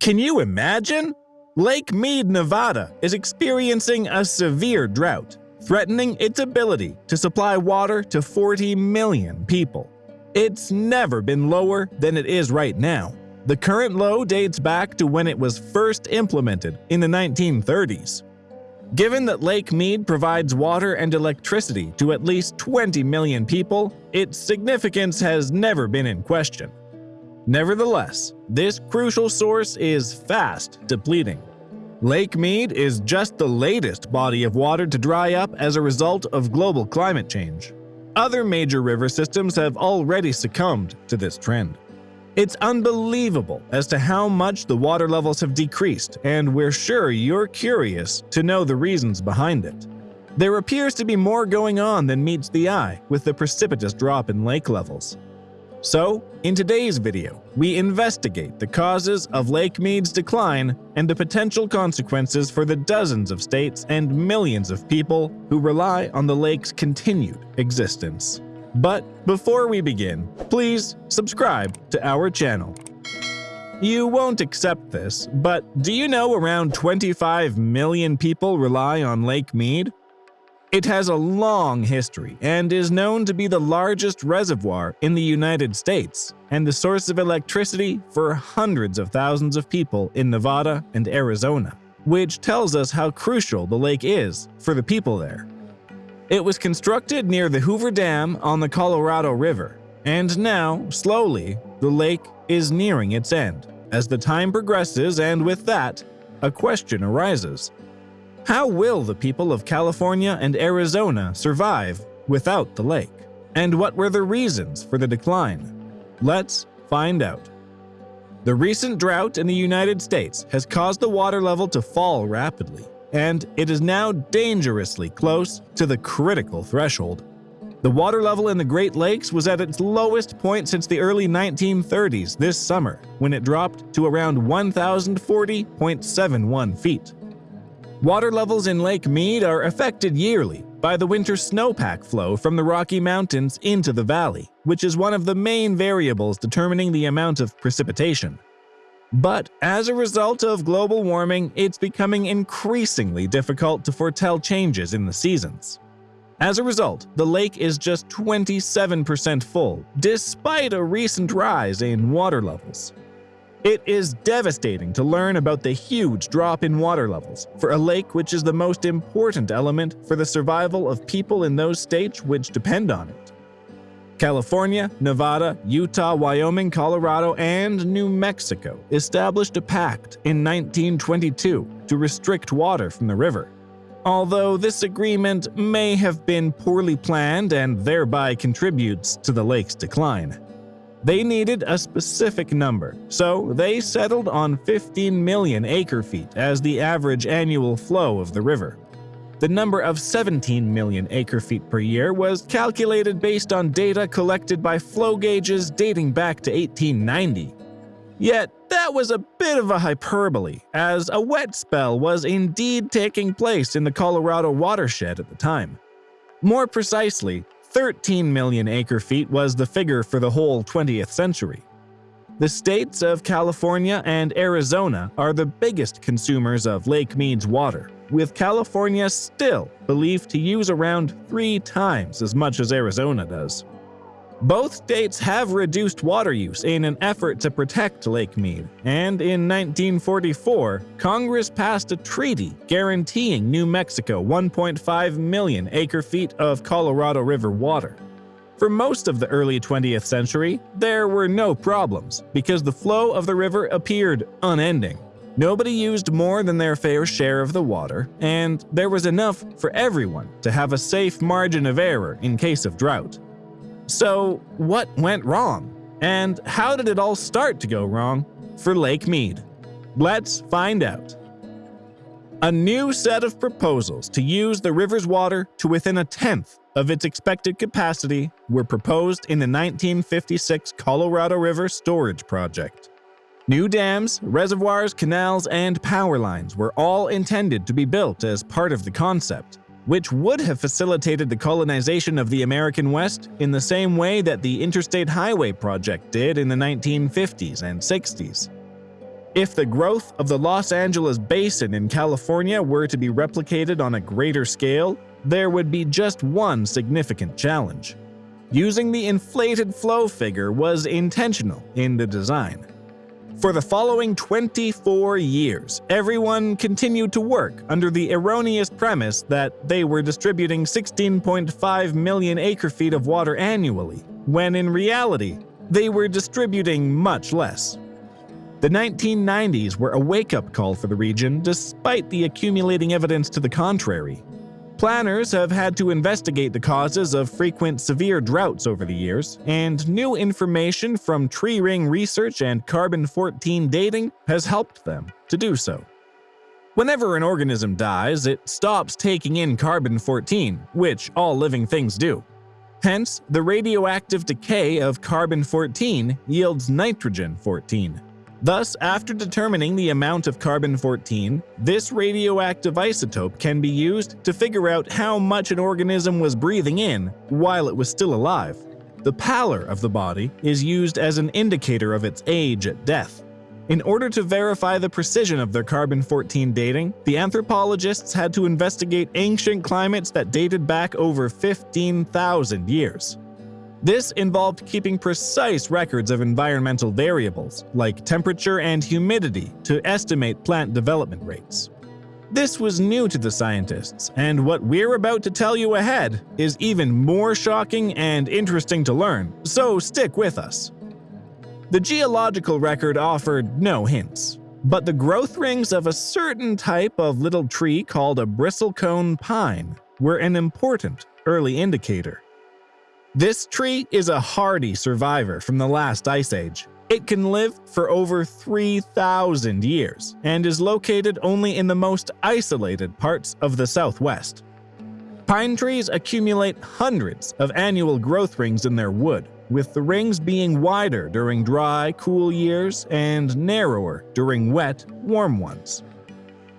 Can you imagine? Lake Mead, Nevada is experiencing a severe drought, threatening its ability to supply water to 40 million people. It's never been lower than it is right now. The current low dates back to when it was first implemented in the 1930s. Given that Lake Mead provides water and electricity to at least 20 million people, its significance has never been in question. Nevertheless, this crucial source is fast depleting. Lake Mead is just the latest body of water to dry up as a result of global climate change. Other major river systems have already succumbed to this trend. It's unbelievable as to how much the water levels have decreased, and we're sure you're curious to know the reasons behind it. There appears to be more going on than meets the eye with the precipitous drop in lake levels. So, in today's video, we investigate the causes of Lake Mead's decline and the potential consequences for the dozens of states and millions of people who rely on the lake's continued existence. But before we begin, please subscribe to our channel. You won't accept this, but do you know around 25 million people rely on Lake Mead? It has a long history and is known to be the largest reservoir in the United States and the source of electricity for hundreds of thousands of people in Nevada and Arizona, which tells us how crucial the lake is for the people there. It was constructed near the Hoover Dam on the Colorado River, and now, slowly, the lake is nearing its end. As the time progresses and with that, a question arises. How will the people of California and Arizona survive without the lake? And what were the reasons for the decline? Let's find out. The recent drought in the United States has caused the water level to fall rapidly and it is now dangerously close to the critical threshold. The water level in the Great Lakes was at its lowest point since the early 1930s this summer, when it dropped to around 1,040.71 feet. Water levels in Lake Mead are affected yearly by the winter snowpack flow from the Rocky Mountains into the valley, which is one of the main variables determining the amount of precipitation. But as a result of global warming, it's becoming increasingly difficult to foretell changes in the seasons. As a result, the lake is just 27% full, despite a recent rise in water levels. It is devastating to learn about the huge drop in water levels for a lake which is the most important element for the survival of people in those states which depend on it. California, Nevada, Utah, Wyoming, Colorado, and New Mexico established a pact in 1922 to restrict water from the river. Although this agreement may have been poorly planned and thereby contributes to the lake's decline. They needed a specific number, so they settled on 15 million acre-feet as the average annual flow of the river. The number of 17 million acre-feet per year was calculated based on data collected by flow gauges dating back to 1890. Yet, that was a bit of a hyperbole, as a wet spell was indeed taking place in the Colorado watershed at the time. More precisely, 13 million acre-feet was the figure for the whole 20th century. The states of California and Arizona are the biggest consumers of Lake Mead's water, with California still believed to use around three times as much as Arizona does. Both states have reduced water use in an effort to protect Lake Mead, and in 1944, Congress passed a treaty guaranteeing New Mexico 1.5 million acre-feet of Colorado River water. For most of the early 20th century, there were no problems because the flow of the river appeared unending. Nobody used more than their fair share of the water, and there was enough for everyone to have a safe margin of error in case of drought. So, what went wrong? And how did it all start to go wrong for Lake Mead? Let's find out. A new set of proposals to use the river's water to within a tenth of its expected capacity were proposed in the 1956 Colorado River Storage Project. New dams, reservoirs, canals, and power lines were all intended to be built as part of the concept, which would have facilitated the colonization of the American West in the same way that the Interstate Highway Project did in the 1950s and 60s. If the growth of the Los Angeles basin in California were to be replicated on a greater scale, there would be just one significant challenge. Using the inflated flow figure was intentional in the design. For the following 24 years, everyone continued to work under the erroneous premise that they were distributing 16.5 million acre-feet of water annually, when in reality, they were distributing much less. The 1990s were a wake-up call for the region despite the accumulating evidence to the contrary. Planners have had to investigate the causes of frequent severe droughts over the years, and new information from tree ring research and carbon-14 dating has helped them to do so. Whenever an organism dies, it stops taking in carbon-14, which all living things do. Hence, the radioactive decay of carbon-14 yields nitrogen-14. Thus, after determining the amount of carbon-14, this radioactive isotope can be used to figure out how much an organism was breathing in while it was still alive. The pallor of the body is used as an indicator of its age at death. In order to verify the precision of their carbon-14 dating, the anthropologists had to investigate ancient climates that dated back over 15,000 years. This involved keeping precise records of environmental variables, like temperature and humidity, to estimate plant development rates. This was new to the scientists, and what we're about to tell you ahead is even more shocking and interesting to learn, so stick with us. The geological record offered no hints, but the growth rings of a certain type of little tree called a bristlecone pine were an important early indicator. This tree is a hardy survivor from the last ice age. It can live for over 3,000 years and is located only in the most isolated parts of the southwest. Pine trees accumulate hundreds of annual growth rings in their wood, with the rings being wider during dry, cool years and narrower during wet, warm ones.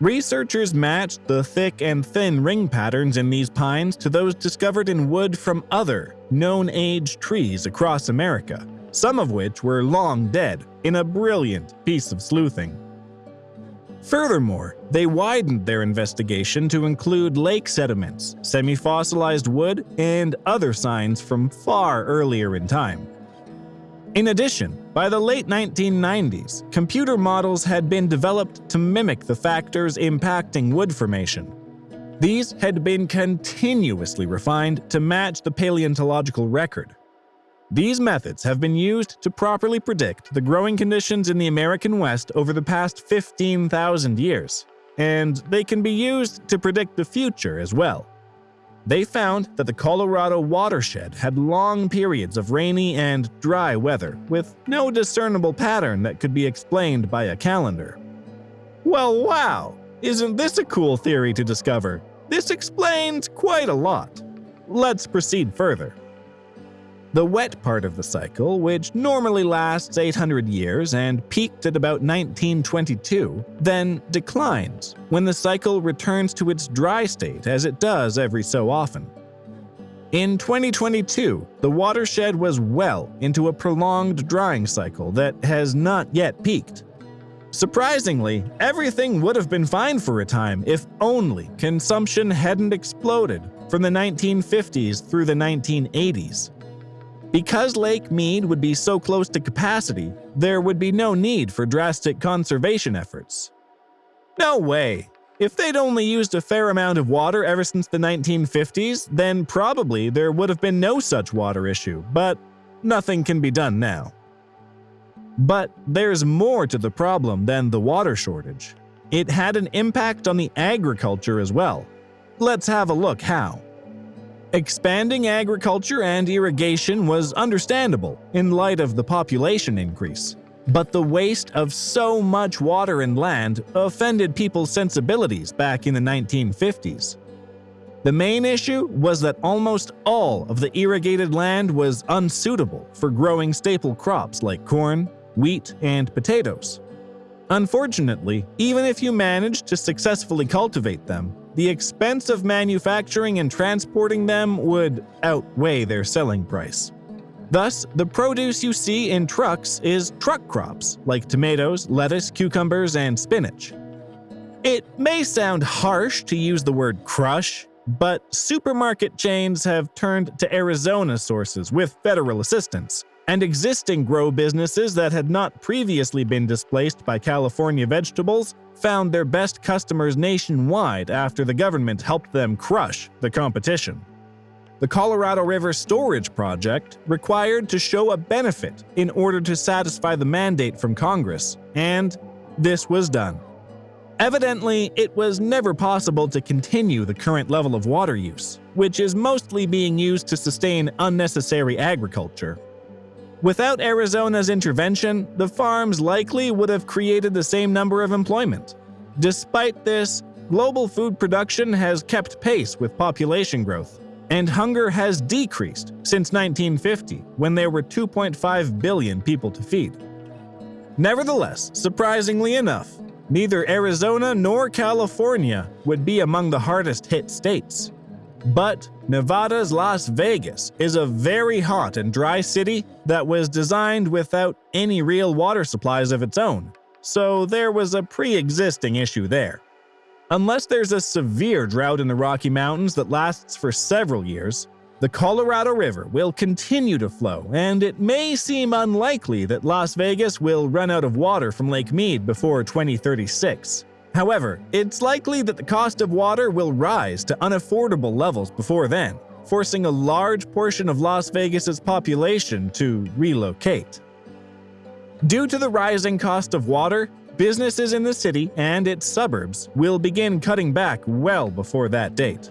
Researchers matched the thick and thin ring patterns in these pines to those discovered in wood from other, known age trees across America, some of which were long dead, in a brilliant piece of sleuthing. Furthermore, they widened their investigation to include lake sediments, semi-fossilized wood, and other signs from far earlier in time. In addition, by the late 1990s, computer models had been developed to mimic the factors impacting wood formation. These had been continuously refined to match the paleontological record, these methods have been used to properly predict the growing conditions in the American West over the past 15,000 years, and they can be used to predict the future as well. They found that the Colorado watershed had long periods of rainy and dry weather, with no discernible pattern that could be explained by a calendar. Well, wow! Isn't this a cool theory to discover? This explains quite a lot. Let's proceed further. The wet part of the cycle, which normally lasts 800 years and peaked at about 1922, then declines when the cycle returns to its dry state as it does every so often. In 2022, the watershed was well into a prolonged drying cycle that has not yet peaked. Surprisingly, everything would have been fine for a time if only consumption hadn't exploded from the 1950s through the 1980s. Because Lake Mead would be so close to capacity, there would be no need for drastic conservation efforts. No way! If they'd only used a fair amount of water ever since the 1950s, then probably there would have been no such water issue, but nothing can be done now. But there's more to the problem than the water shortage. It had an impact on the agriculture as well. Let's have a look how. Expanding agriculture and irrigation was understandable in light of the population increase. But the waste of so much water and land offended people's sensibilities back in the 1950s. The main issue was that almost all of the irrigated land was unsuitable for growing staple crops like corn, wheat, and potatoes. Unfortunately, even if you managed to successfully cultivate them, the expense of manufacturing and transporting them would outweigh their selling price. Thus, the produce you see in trucks is truck crops, like tomatoes, lettuce, cucumbers, and spinach. It may sound harsh to use the word crush, but supermarket chains have turned to Arizona sources with federal assistance, and existing grow businesses that had not previously been displaced by California vegetables found their best customers nationwide after the government helped them crush the competition. The Colorado River Storage Project required to show a benefit in order to satisfy the mandate from Congress, and this was done. Evidently, it was never possible to continue the current level of water use, which is mostly being used to sustain unnecessary agriculture. Without Arizona's intervention, the farms likely would have created the same number of employment. Despite this, global food production has kept pace with population growth, and hunger has decreased since 1950, when there were 2.5 billion people to feed. Nevertheless, surprisingly enough, neither Arizona nor California would be among the hardest hit states. But Nevada's Las Vegas is a very hot and dry city that was designed without any real water supplies of its own, so there was a pre-existing issue there. Unless there's a severe drought in the Rocky Mountains that lasts for several years, the Colorado River will continue to flow, and it may seem unlikely that Las Vegas will run out of water from Lake Mead before 2036. However, it's likely that the cost of water will rise to unaffordable levels before then, forcing a large portion of Las Vegas's population to relocate. Due to the rising cost of water, businesses in the city and its suburbs will begin cutting back well before that date.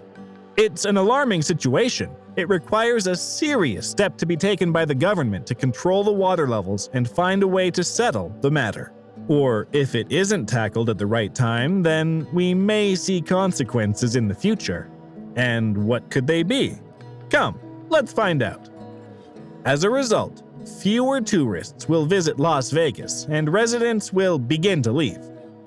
It's an alarming situation, it requires a serious step to be taken by the government to control the water levels and find a way to settle the matter. Or if it isn't tackled at the right time, then we may see consequences in the future. And what could they be? Come, let's find out. As a result, fewer tourists will visit Las Vegas and residents will begin to leave.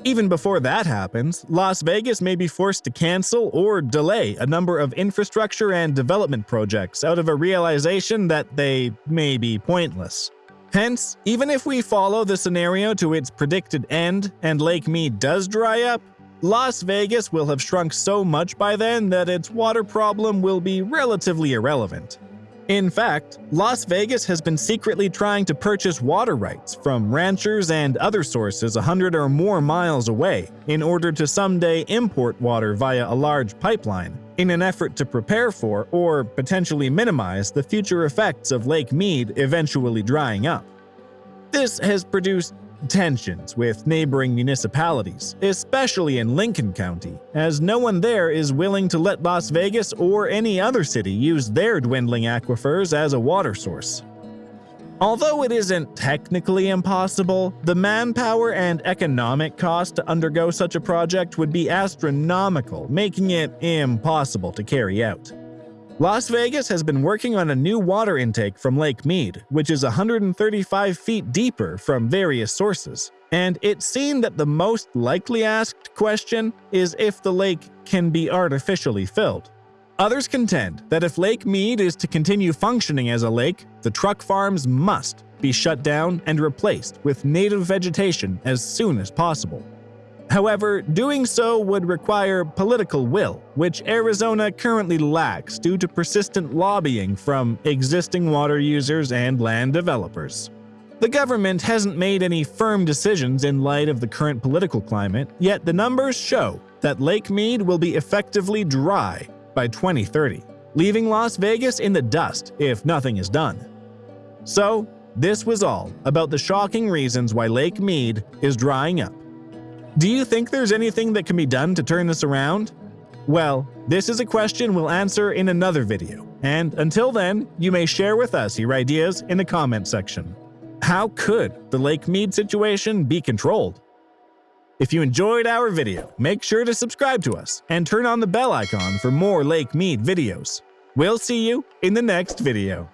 Even before that happens, Las Vegas may be forced to cancel or delay a number of infrastructure and development projects out of a realization that they may be pointless. Hence, even if we follow the scenario to its predicted end and Lake Mead does dry up, Las Vegas will have shrunk so much by then that its water problem will be relatively irrelevant. In fact, Las Vegas has been secretly trying to purchase water rights from ranchers and other sources 100 or more miles away in order to someday import water via a large pipeline, in an effort to prepare for or potentially minimize the future effects of Lake Mead eventually drying up. This has produced tensions with neighboring municipalities, especially in Lincoln County, as no one there is willing to let Las Vegas or any other city use their dwindling aquifers as a water source. Although it isn't technically impossible, the manpower and economic cost to undergo such a project would be astronomical, making it impossible to carry out. Las Vegas has been working on a new water intake from Lake Mead, which is 135 feet deeper from various sources. And it seemed that the most likely asked question is if the lake can be artificially filled. Others contend that if Lake Mead is to continue functioning as a lake, the truck farms must be shut down and replaced with native vegetation as soon as possible. However, doing so would require political will, which Arizona currently lacks due to persistent lobbying from existing water users and land developers. The government hasn't made any firm decisions in light of the current political climate, yet the numbers show that Lake Mead will be effectively dry by 2030, leaving Las Vegas in the dust if nothing is done. So, this was all about the shocking reasons why Lake Mead is drying up do you think there's anything that can be done to turn this around? Well, this is a question we'll answer in another video, and until then, you may share with us your ideas in the comment section. How could the Lake Mead situation be controlled? If you enjoyed our video, make sure to subscribe to us and turn on the bell icon for more Lake Mead videos. We'll see you in the next video.